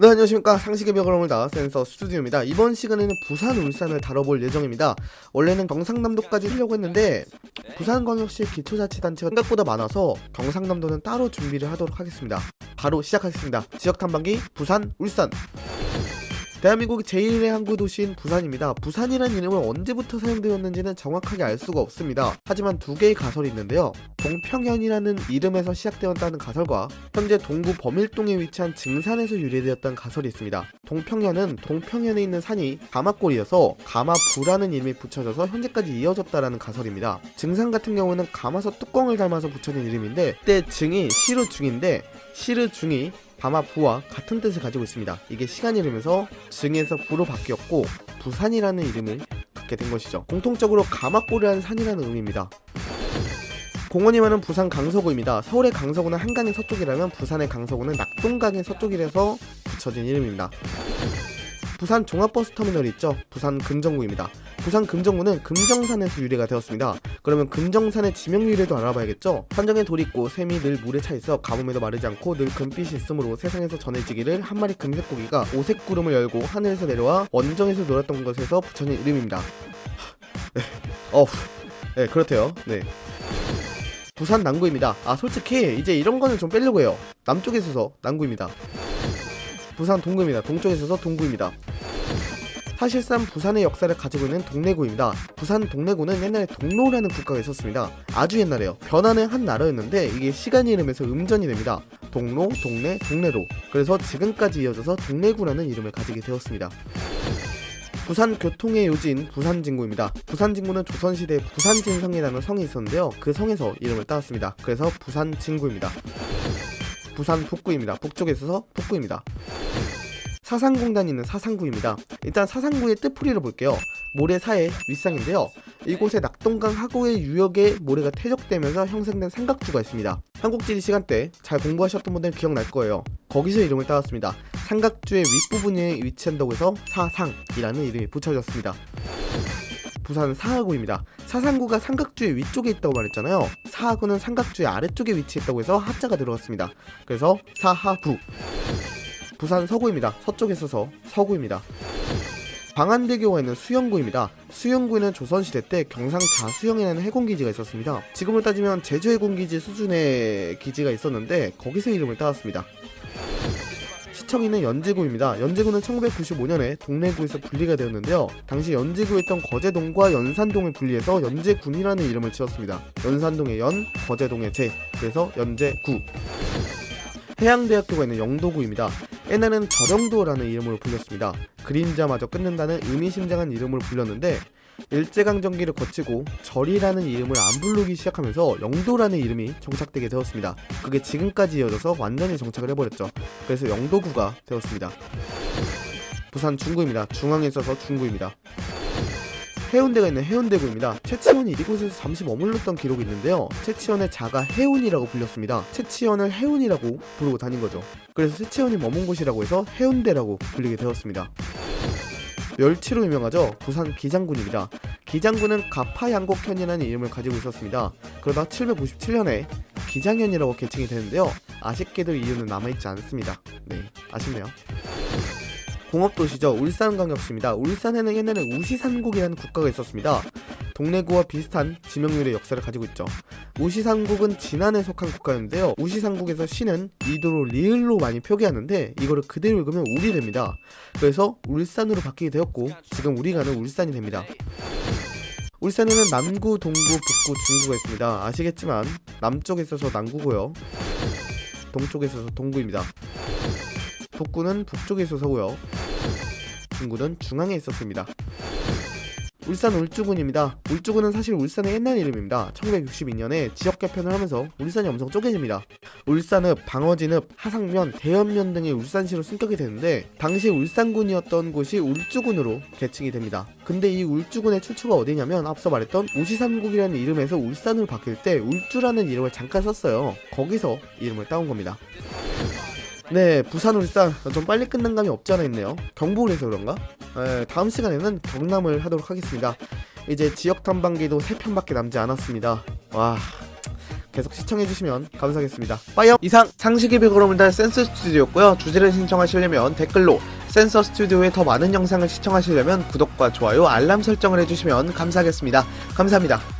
네 안녕하십니까. 상식의 벽을 오물다 센서 스튜디오입니다. 이번 시간에는 부산 울산을 다뤄볼 예정입니다. 원래는 경상남도까지 하려고 했는데 부산광역시 기초자치단체가 생각보다 많아서 경상남도는 따로 준비를 하도록 하겠습니다. 바로 시작하겠습니다. 지역탐방기 부산 울산 대한민국 제1의 항구 도시인 부산입니다. 부산이라는 이름은 언제부터 사용되었는지는 정확하게 알 수가 없습니다. 하지만 두 개의 가설이 있는데요. 동평현이라는 이름에서 시작되었다는 가설과 현재 동구 범일동에 위치한 증산에서 유래되었다는 가설이 있습니다. 동평현은 동평현에 있는 산이 가마골이어서 가마부라는 이름이 붙여져서 현재까지 이어졌다라는 가설입니다. 증산 같은 경우는 가마솥 뚜껑을 닮아서 붙여진 이름인데 그때 증이 시르중인데 시르 중이 바마 부와 같은 뜻을 가지고 있습니다. 이게 시간이 흐르면서 증에서 부로 바뀌었고 부산이라는 이름을 갖게 된 것이죠. 공통적으로 가마골이라는 산이라는 의미입니다. 공원이 많은 부산 강서구입니다. 서울의 강서구는 한강의 서쪽이라면 부산의 강서구는 낙동강의 서쪽이라서 붙여진 이름입니다. 부산 종합버스터미널이 있죠. 부산 금정구입니다. 부산 금정구는 금정산에서 유래가 되었습니다. 그러면 금정산의 지명 유래도 알아봐야겠죠? 산정에 돌이 있고 샘이 늘 물에 차 있어 가뭄에도 마르지 않고 늘 금빛이 있으므로 세상에서 전해지기를 한 마리 금색 고기가 오색 구름을 열고 하늘에서 내려와 원정에서 놀았던 것에서 붙여진 이름입니다. 네. 어, 네 그렇대요. 네. 부산 남구입니다. 아 솔직히 이제 이런 거는 좀 빼려고 해요. 남쪽에 있어서 남구입니다. 부산 동구입니다. 동쪽에 있어서 동구입니다. 사실상 부산의 역사를 가지고 있는 동래구입니다. 부산 동래구는 옛날에 동로라는 국가가 있었습니다. 아주 옛날에요. 변하는 한 나라였는데 이게 시간이 흐르면서 음전이 됩니다. 동로, 동래, 동래로. 그래서 지금까지 이어져서 동래구라는 이름을 가지게 되었습니다. 부산 교통의 요지인 부산진구입니다. 부산진구는 조선시대 부산진성이라는 성이 있었는데요. 그 성에서 이름을 따왔습니다. 그래서 부산진구입니다. 부산 북구입니다. 북쪽에 있어서 북구입니다. 사상공단이 있는 사상구입니다. 일단 사상구의 뜻풀이를 볼게요. 모래사의 윗상인데요. 이곳에 낙동강 하구의 유역에 모래가 퇴적되면서 형성된 삼각주가 있습니다. 한국지리 시간 때 잘 공부하셨던 분들 기억날 거예요. 거기서 이름을 따왔습니다. 삼각주의 윗부분에 위치한다고 해서 사상이라는 이름이 붙여졌습니다. 부산 사하구입니다. 사상구가 삼각주의 위쪽에 있다고 말했잖아요. 사하구는 삼각주의 아래쪽에 위치했다고 해서 하자가 들어갔습니다. 그래서 사하구. 부산 서구입니다. 서쪽에 있어서 서구입니다. 방안대교가 있는 수영구입니다. 수영구에는 조선시대 때 경상 자 수영이라는 해군기지가 있었습니다. 지금을 따지면 제주 해군기지 수준의 기지가 있었는데 거기서 이름을 따왔습니다. 시청이는 연제구입니다. 연제구는 1995년에 동래구에서 분리가 되었는데요. 당시 연제구에 있던 거제동과 연산동을 분리해서 연제군이라는 이름을 지었습니다. 연산동의 연, 거제동의 제, 그래서 연제구. 해양대학교가 있는 영도구입니다. 옛날에는 저령도라는 이름으로 불렸습니다. 그림자마저 끊는다는 의미심장한 이름으로 불렸는데 일제강점기를 거치고 절이라는 이름을 안 부르기 시작하면서 영도라는 이름이 정착되게 되었습니다. 그게 지금까지 이어져서 완전히 정착을 해버렸죠. 그래서 영도구가 되었습니다. 부산 중구입니다. 중앙에 있어서 중구입니다. 해운대가 있는 해운대구입니다. 최치원이 이곳에서 잠시 머물렀던 기록이 있는데요. 최치원의 자가 해운이라고 불렸습니다. 최치원을 해운이라고 부르고 다닌 거죠. 그래서 최치원이 머문 곳이라고 해서 해운대라고 불리게 되었습니다. 멸치로 유명하죠. 부산 기장군입니다. 기장군은 가파양곡현이라는 이름을 가지고 있었습니다. 그러다 797년에 기장현이라고 개칭이 되는데요. 아쉽게도 이유는 남아있지 않습니다. 네, 아쉽네요. 공업도시죠. 울산광역시입니다. 울산에는 옛날에 우시산국이라는 국가가 있었습니다. 동래구와 비슷한 지명률의 역사를 가지고 있죠. 우시산국은 진안에 속한 국가였는데요. 우시산국에서 시는 리도로 리을로 많이 표기하는데 이거를 그대로 읽으면 울이 됩니다. 그래서 울산으로 바뀌게 되었고 지금 우리가 는 울산이 됩니다. 울산에는 남구, 동구, 북구, 중구가 있습니다. 아시겠지만 남쪽에 있어서 남구고요. 동쪽에 있어서 동구입니다. 북구는 북쪽에 있어서고요. 중구는 중앙에 있었습니다. 울산 울주군입니다. 울주군은 사실 울산의 옛날 이름입니다. 1962년에 지역 개편을 하면서 울산이 엄청 쪼개집니다. 울산읍, 방어진읍, 하상면, 대연면 등의 울산시로 승격이 되는데 당시 울산군이었던 곳이 울주군으로 개칭이 됩니다. 근데 이 울주군의 출처가 어디냐면 앞서 말했던 우시삼국이라는 이름에서 울산으로 바뀔 때 울주라는 이름을 잠깐 썼어요. 거기서 이름을 따온 겁니다. 네 부산 울산 좀 빨리 끝난 감이 없지 않아 있네요 경북을 해서 그런가? 네, 다음 시간에는 경남을 하도록 하겠습니다 이제 지역 탐방기도 3편밖에 남지 않았습니다 와 계속 시청해주시면 감사하겠습니다. 빠이요! 이상 상식이 비그럼을 달 센서 스튜디오였고요. 주제를 신청하시려면 댓글로 센서 스튜디오의 더 많은 영상을 시청하시려면 구독과 좋아요, 알람 설정을 해주시면 감사하겠습니다. 감사합니다.